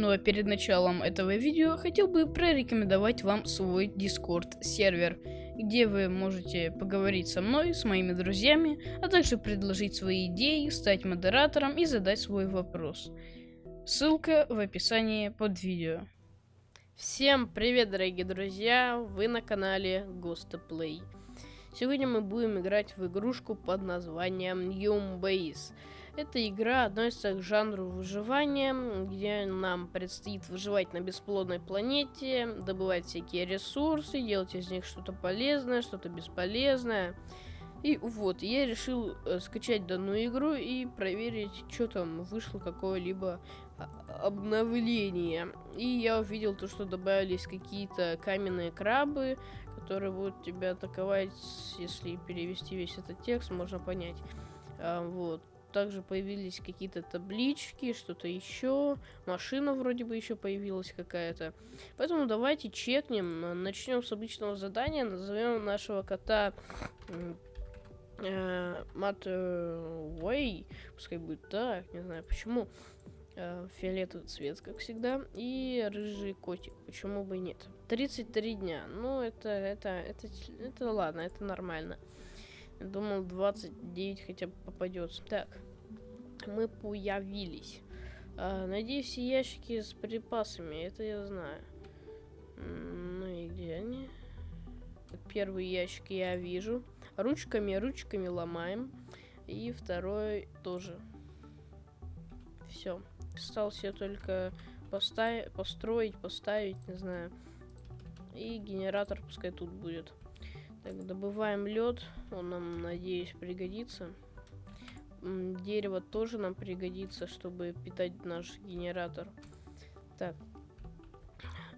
Ну а перед началом этого видео хотел бы прорекомендовать вам свой Discord сервер, где вы можете поговорить со мной, с моими друзьями, а также предложить свои идеи, стать модератором и задать свой вопрос. Ссылка в описании под видео. Всем привет, дорогие друзья! Вы на канале Ghost Сегодня мы будем играть в игрушку под названием Yum Base. Эта игра относится к жанру выживания, где нам предстоит выживать на бесплодной планете, добывать всякие ресурсы, делать из них что-то полезное, что-то бесполезное. И вот, я решил э, скачать данную игру и проверить, что там вышло какое-либо а, обновление. И я увидел то, что добавились какие-то каменные крабы, которые будут тебя атаковать, если перевести весь этот текст, можно понять. А, вот также появились какие-то таблички, что-то еще. Машина вроде бы еще появилась какая-то. Поэтому давайте чекнем. Начнем с обычного задания. Назовем нашего кота э, Мат Уэй. Пускай будет так, не знаю почему. Э, фиолетовый цвет, как всегда. И рыжий котик. Почему бы и нет? 33 дня. Ну, это, это, это, это ладно, это нормально. Думал, 29 хотя бы попадется. Так, мы появились. А, все ящики с припасами, это я знаю. Ну и где они? Первый ящик я вижу. Ручками, ручками ломаем. И второй тоже. Все. Остался только поставить, построить, поставить, не знаю. И генератор пускай тут будет. Так, добываем лед. Он нам, надеюсь, пригодится. Дерево тоже нам пригодится, чтобы питать наш генератор. Так.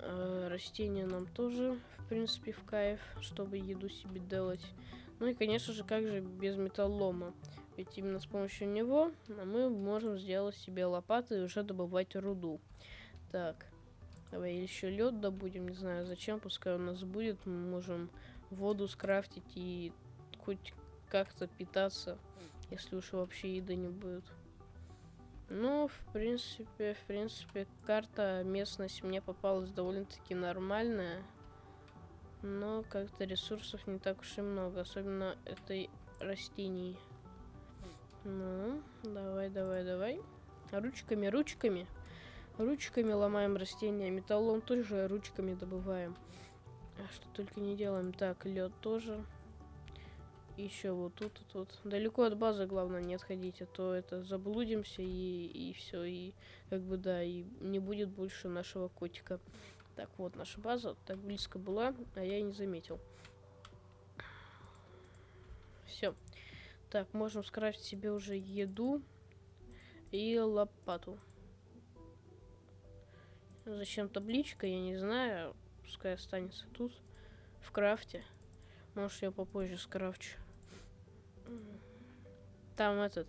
Э, растения нам тоже, в принципе, в кайф, чтобы еду себе делать. Ну и, конечно же, как же без металлома. Ведь именно с помощью него мы можем сделать себе лопаты и уже добывать руду. Так. Давай еще лед добудем, не знаю зачем, пускай у нас будет. Мы можем воду скрафтить и хоть как-то питаться, если уж вообще еды не будет. Ну, в принципе, в принципе, карта, местность мне попалась довольно-таки нормальная. Но как-то ресурсов не так уж и много, особенно этой растений. Ну, давай, давай, давай. Ручками, ручками. Ручками ломаем растения. Металлом тоже ручками добываем. А что только не делаем. Так, лед тоже. Еще вот тут, тут. Далеко от базы, главное, не отходить, а то это заблудимся и, и все. И как бы, да, и не будет больше нашего котика. Так, вот наша база. Так близко была, а я и не заметил. Все. Так, можем скрафтить себе уже еду и лопату. Зачем табличка, я не знаю. Пускай останется тут, в крафте. Может, я попозже скрафчу. Там этот,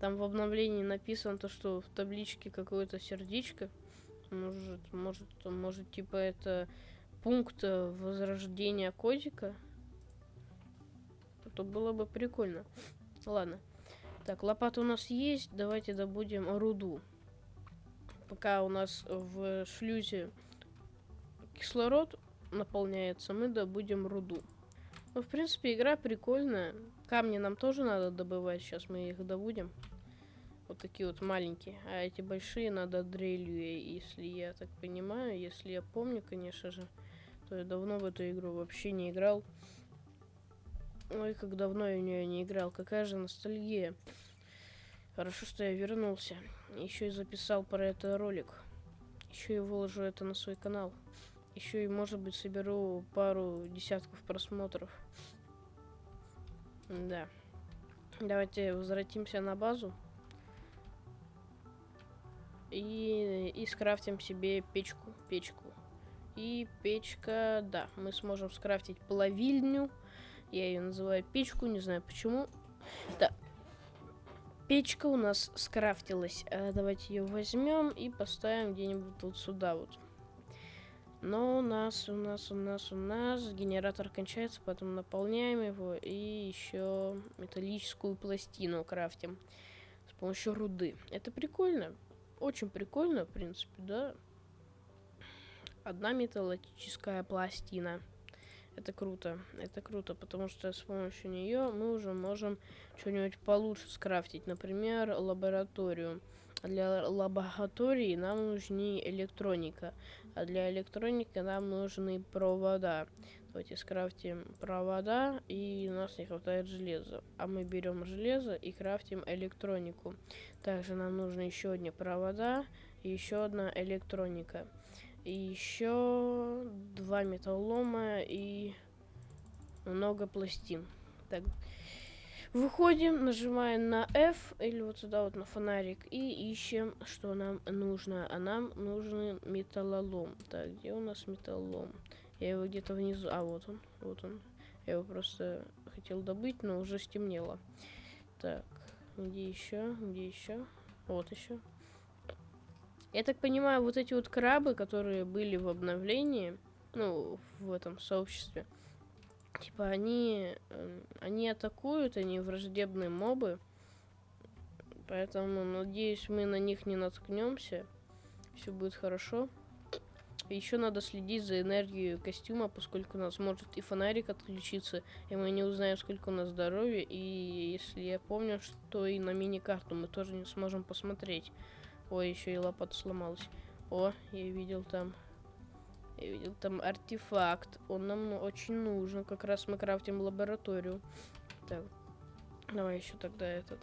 там в обновлении написано то, что в табличке какое-то сердечко. Может, может, может, типа это пункт э, возрождения котика. Это было бы прикольно. Ладно. Так, лопата у нас есть. Давайте добудем руду. Пока у нас в шлюзе кислород наполняется, мы добудем руду. Ну, в принципе, игра прикольная. Камни нам тоже надо добывать. Сейчас мы их добудем. Вот такие вот маленькие. А эти большие надо дрелью, если я так понимаю. Если я помню, конечно же. То я давно в эту игру вообще не играл. Ой, как давно я в нее не играл. Какая же ностальгия. Хорошо, что я вернулся. Еще и записал про это ролик. Еще и выложу это на свой канал. Еще и, может быть, соберу пару десятков просмотров. Да. Давайте возвратимся на базу. И, и скрафтим себе печку. Печку. И печка, да, мы сможем скрафтить плавильню. Я ее называю печку, не знаю почему. Да. Печка у нас скрафтилась. А, давайте ее возьмем и поставим где-нибудь вот сюда вот. Но у нас, у нас, у нас, у нас генератор кончается, поэтому наполняем его и еще металлическую пластину крафтим с помощью руды. Это прикольно, очень прикольно, в принципе, да. одна металлическая пластина. Это круто, это круто, потому что с помощью нее мы уже можем что-нибудь получше скрафтить. Например, лабораторию. Для лаборатории нам нужны электроника, а для электроники нам нужны провода. Давайте скрафтим провода, и у нас не хватает железа. А мы берем железо и крафтим электронику. Также нам нужны еще одни провода еще одна электроника. И еще два металлома и много пластин. Так, выходим, нажимаем на F или вот сюда вот на фонарик и ищем, что нам нужно. А нам нужен металлолом. Так, где у нас металлолом? Я его где-то внизу... А, вот он, вот он. Я его просто хотел добыть, но уже стемнело. Так, где еще? Где еще? Вот еще. Я так понимаю, вот эти вот крабы, которые были в обновлении, ну, в этом сообществе, типа они, э, они атакуют, они враждебные мобы, поэтому, надеюсь, мы на них не наткнемся, все будет хорошо. Еще надо следить за энергией костюма, поскольку у нас может и фонарик отключиться, и мы не узнаем, сколько у нас здоровья, и если я помню, что и на мини-карту мы тоже не сможем посмотреть. Ой, еще и лопата сломалась. О, я видел там. Я видел там артефакт. Он нам очень нужен. Как раз мы крафтим лабораторию. Так. Давай еще тогда этот.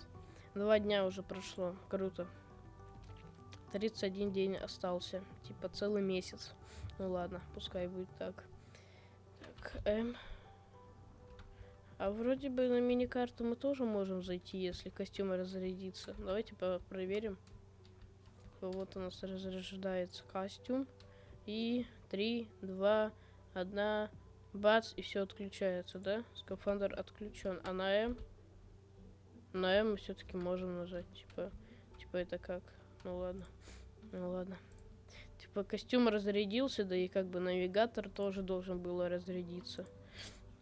Два дня уже прошло. Круто. 31 день остался. Типа целый месяц. Ну ладно, пускай будет так. Так, М. А вроде бы на мини-карту мы тоже можем зайти, если костюм разрядится. Давайте проверим. Вот у нас разрождается костюм. И 3, 2, 1, бац, и все отключается, да? Скафандр отключен. А на М? На М мы все-таки можем нажать. Типа, типа это как? Ну ладно. Ну ладно. Типа костюм разрядился, да и как бы навигатор тоже должен был разрядиться.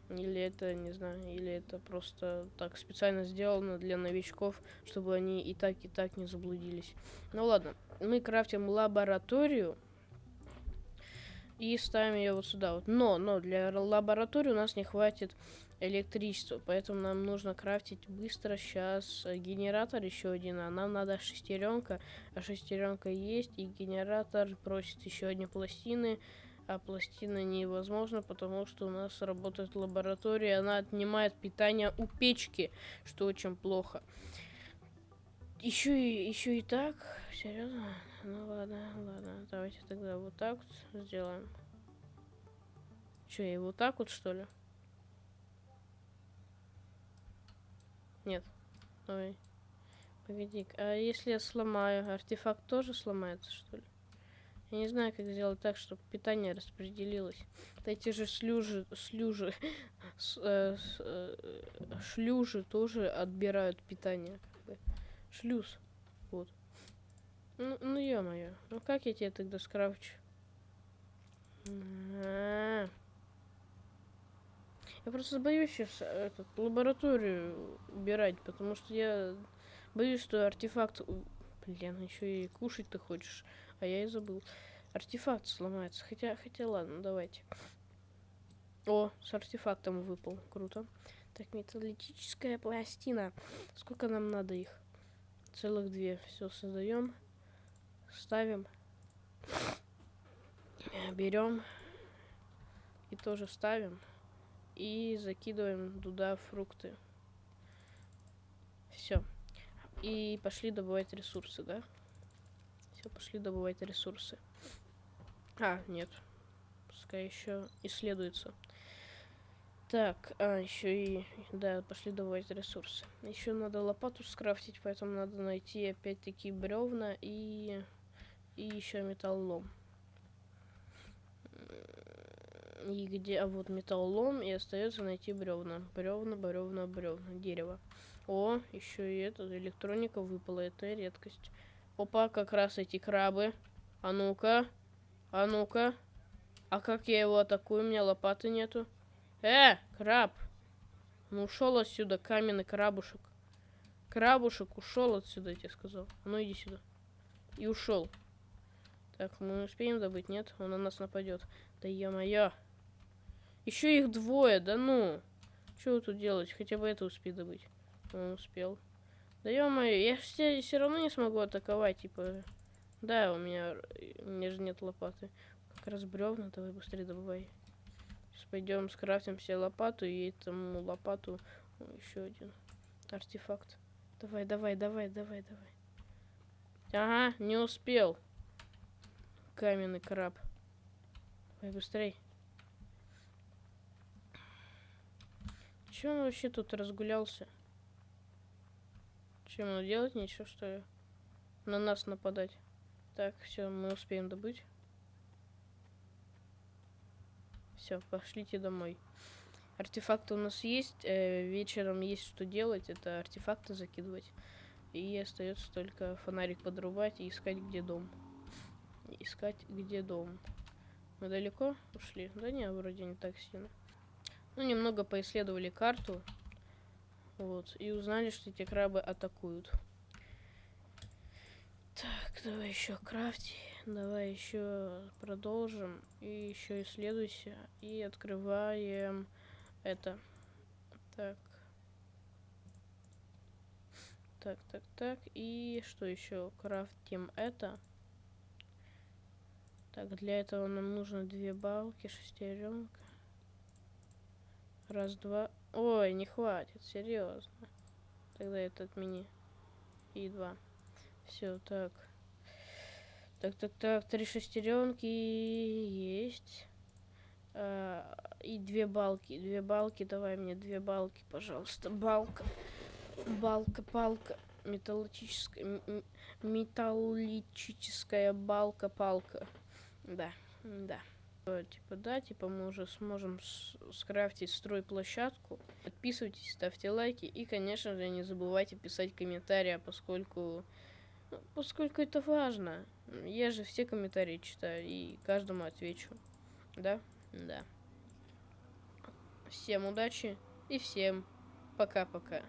Или это, не знаю, или это просто так специально сделано для новичков, чтобы они и так, и так не заблудились. Ну ладно, мы крафтим лабораторию и ставим ее вот сюда вот. Но, но для лаборатории у нас не хватит электричества, поэтому нам нужно крафтить быстро сейчас генератор еще один, а нам надо шестеренка, а шестеренка есть, и генератор просит еще одни пластины, а пластина невозможно, потому что у нас работает лаборатория, она отнимает питание у печки, что очень плохо. Еще и, еще и так, серьезно? Ну ладно, ладно, давайте тогда вот так вот сделаем. Че, и вот так вот что ли? Нет. Ой. Погоди, а если я сломаю, артефакт тоже сломается, что ли? Я не знаю, как сделать так, чтобы питание распределилось. Эти же слюжи, слюжи, с, э, с, э, шлюжи тоже отбирают питание. Шлюз. Вот. Ну, ну ё-моё. Ну как я тебе тогда скрафчу? А -а -а. Я просто боюсь сейчас этот, лабораторию убирать, потому что я боюсь, что артефакт... Блин, еще и кушать ты хочешь. А я и забыл. Артефакт сломается. Хотя, хотя ладно, давайте. О, с артефактом выпал. Круто. Так, металлическая пластина. Сколько нам надо их? Целых две. Все создаем. Ставим. Берем. И тоже ставим. И закидываем туда фрукты. Все. И пошли добывать ресурсы, да? Все, пошли добывать ресурсы. А, нет. Пускай еще исследуется. Так, а, еще и... Да, пошли добывать ресурсы. Еще надо лопату скрафтить, поэтому надо найти опять-таки бревна и... И еще металлолом. И где... А вот металлолом, и остается найти бревна. Бревна, бревна, бревна. Дерево. О, еще и это, электроника выпала, это редкость. Опа, как раз эти крабы. А ну-ка. А ну-ка. А как я его атакую? У меня лопаты нету. Э, краб. Ну ушел отсюда, каменный крабушек. Крабушек ушел отсюда, я тебе сказал. А ну иди сюда. И ушел. Так, мы успеем добыть, нет? Он на нас нападет. Да ё-моё. Еще их двое, да ну. Что тут делать? Хотя бы это успей добыть. Он успел. Да ё-моё, я все, все равно не смогу атаковать, типа... Да, у меня, у меня же нет лопаты. Как раз бревна, давай быстрее добывай. Сейчас пойдем скрафтим все лопату и этому лопату еще один артефакт. Давай, давай, давай, давай, давай. Ага, не успел. Каменный краб. Давай быстрей. Че он вообще тут разгулялся? Чем ему делать? Ничего, что ли? На нас нападать. Так, все, мы успеем добыть. Все, пошлите домой. Артефакты у нас есть. Э, вечером есть что делать. Это артефакты закидывать. И остается только фонарик подрубать и искать, где дом. Искать, где дом. Мы далеко ушли? Да не, вроде не так сильно. Ну, немного поисследовали карту. Вот. И узнали, что эти крабы атакуют. Так, давай еще крафти. Давай еще продолжим. И еще исследуйся. И открываем это. Так. Так, так, так. И что еще? Крафтим это. Так, для этого нам нужно две балки, шестеренка. Раз, два. Ой, не хватит, серьезно. Тогда это отмени. И два. Все, так. Так, так, так, три шестеренки есть. А, и две балки. Две балки, давай мне две балки, пожалуйста. Балка. Балка, палка. Металлическая. Металлическая балка, палка. Да, да. Типа, да, типа мы уже сможем скрафтить стройплощадку. Подписывайтесь, ставьте лайки и, конечно же, не забывайте писать комментарии, поскольку, ну, поскольку это важно. Я же все комментарии читаю и каждому отвечу. Да? Да. Всем удачи и всем пока-пока.